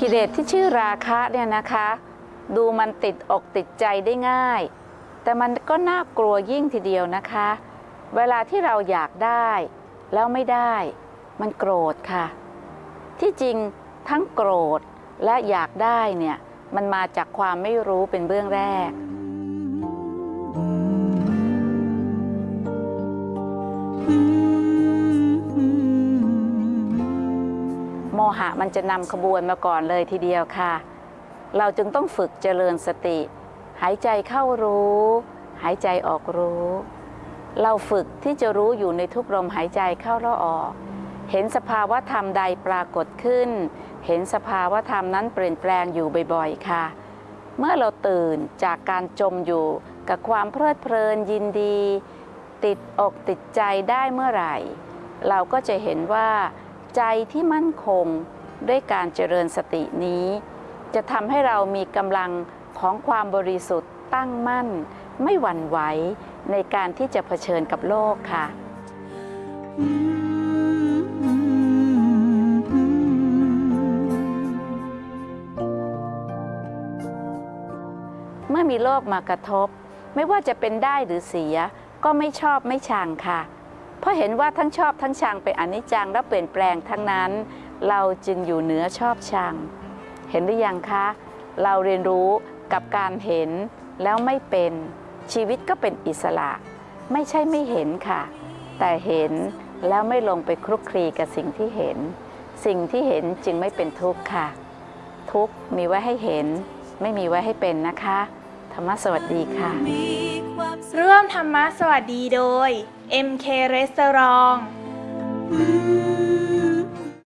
กิเลสที่ชื่อราคะเนี่ยนะคะ ดูมันติดอกติดใจได้ง่าย แต่มันก็น่ากลัวยิ่งทีเดียวนะคะ เวลาที่เราอยากได้ แล้วไม่ได้ มันโกรธค่ะ ที่จริงทั้งโกรธและอยากได้เนี่ยมันมาจากความไม่รู้เป็นเบื้องแรก โมหะมันจะนำขบวนมาก่อนเลยทีเดียวค่ะ เราจึงต้องฝึกเจริญสติ หายใจเข้ารู้ หายใจออกรู้ เราฝึกที่จะรู้อยู่ในทุกลมหายใจเข้าและออก เห็นสภาวะธรรมใดปรากฏขึ้น เห็นสภาวะธรรมนั้นเปลี่ยนแปลงอยู่บ่อยๆ ค่ะ เมื่อเราตื่นจากการจมอยู่กับความเพลิดเพลินยินดี ติดอกติดใจได้เมื่อไหร่ เราก็จะเห็นว่า ใจที่มั่นคงด้วยการเจริญสตินี้ จะทำให้เรามีกำลังของความบริสุทธิ์ตั้งมั่น ไม่หวั่นไหวในการที่จะเผชิญกับโลกค่ะ เมื่อมีโลกมากระทบ ไม่ว่าจะเป็นได้หรือเสีย ก็ไม่ชอบไม่ชังค่ะ เพราะเห็นว่าทั้งชอบทั้งชังเป็นอนิจจังและเปลี่ยนแปลงทั้งนั้น เราจึงอยู่เหนือชอบชัง เห็นหรือยังคะ เราเรียนรู้กับการเห็นแล้วไม่เป็นชีวิตก็เป็นอิสระ ไม่ใช่ไม่เห็นค่ะ แต่เห็นแล้วไม่ลงไปคลุกคลีกับสิ่งที่เห็น สิ่งที่เห็นจึงไม่เป็นทุกข์ค่ะ ทุกข์มีไว้ให้เห็น ไม่มีไว้ให้เป็นนะคะ ธรรมะสวัสดีค่ะ ร่วมธรรมะสวัสดีโดย MK Restaurant